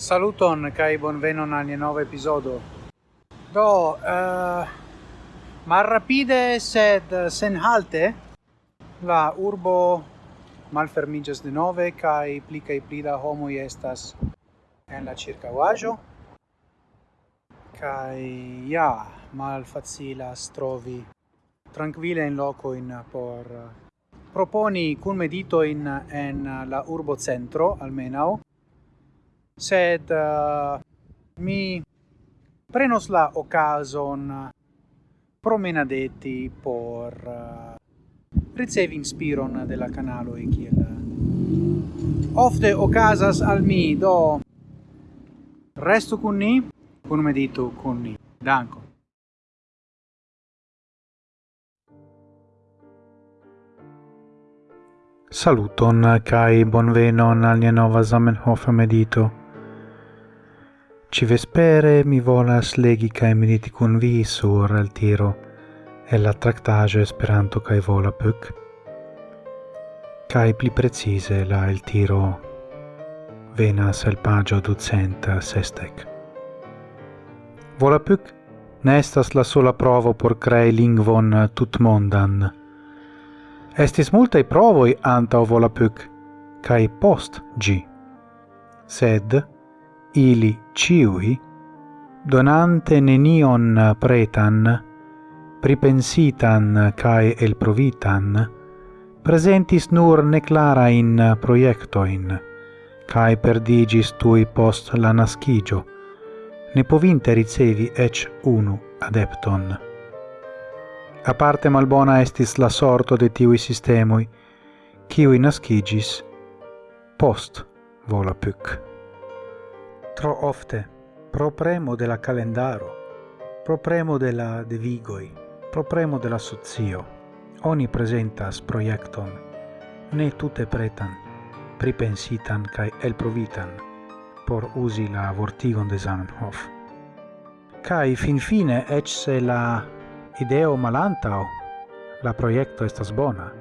Saluton kai bonvenon al nova episodio. Do eh, uh, malrapide sed eh, halte la urbo malfermiges de nove kai pli kaj pli da homo estas en la ĉirkaŭaĵo Kai ja malfacilas trovi tranquille in loco in por eh, proponi cun medito in en la urbo centro almeno sed uh, mi prenos la occasion promenadeti por uh, ricevi inspiron della canalo e kiel eh, ofte ocasas al mi. Do resto con ni con medito con ni. Danko. Saluton kai bonvenon al nia nova Zamenhof medito. Ci vespere mi volas legi cae mediti cun vi sur al tiro e la tractage Esperanto cae vola puc, cae pli precise la el tiro venas el pagio ducenta sestec. Vola puc ne estas la sola provo por crei lingvon tutmondan. Estis multae provoi antau vola puc, cae post gi. Sed, ili ciui, donante nenion pretan, pripensitan cae elprovitan, presentis nur neclarain proiectoin, cae perdigis tui post la nascigio, ne povinte ricevi ec unu adepton. A parte malbona estis la sorto de tiui sistemui, ciui nascigis post Volapük tro ofte, pro premo de la calendaro, pro premo de la devigoi, pro premo de la socio, oni presentas proiecton, ne tute pretan, pripensitan kai el provitan por usi la vortigon de Zamenhof. Cai finfine, ec se la ideo malantao la proiecto estas bona.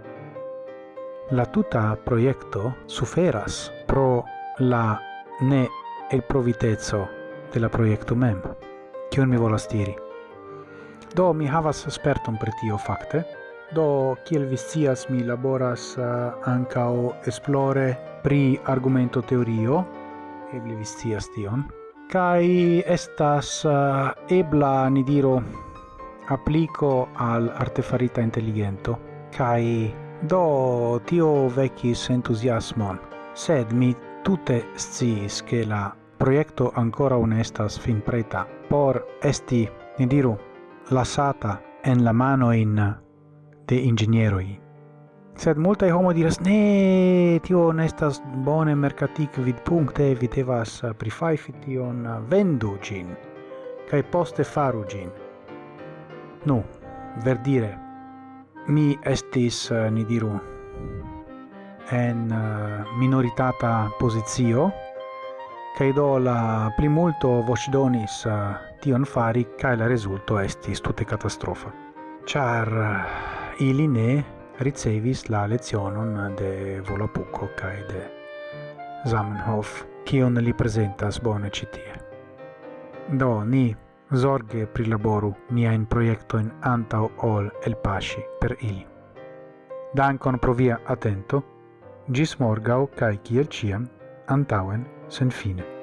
La tuta proiecto suferas pro la ne el provitezzo de la proiecto mem, kion mi volas diri. Do mi havas sperton pri tio fakte, do kiel vi scias mi laboras eh, uh, ankaŭ esplore pri argumento teorio, eble vi scias tion, kai estas uh, ebla ni diro applico al artefarita intelligento. Kai do tio vecis entusiasmon. Sed mi tutte sciis che la proiecto ancora unestas estas finpreta por esti, ni diru, lasata en la mano in de ingenieroi. Sed multae homo diras, ne, tio ne estas bone mercatic vid puncte, vi devas eh, prifaifi tion, eh, vendu gin, cae poste faru gin. Nu, verdire, mi estis, eh, ni diru, en minoritata posizio, kai do la primulto vocidonis eh, tion fari kai la resulto estis tute catastrofa char eh, ili ne ricevis la lecionon de volapuco kai de Zamenhof, kion li presentas bone citie. Do ni zorge prilaboru mia in proiecto in antau ol el pasci per ili. Dankon pro via atento, gis morgau kai kiel ciam antauen sen fine.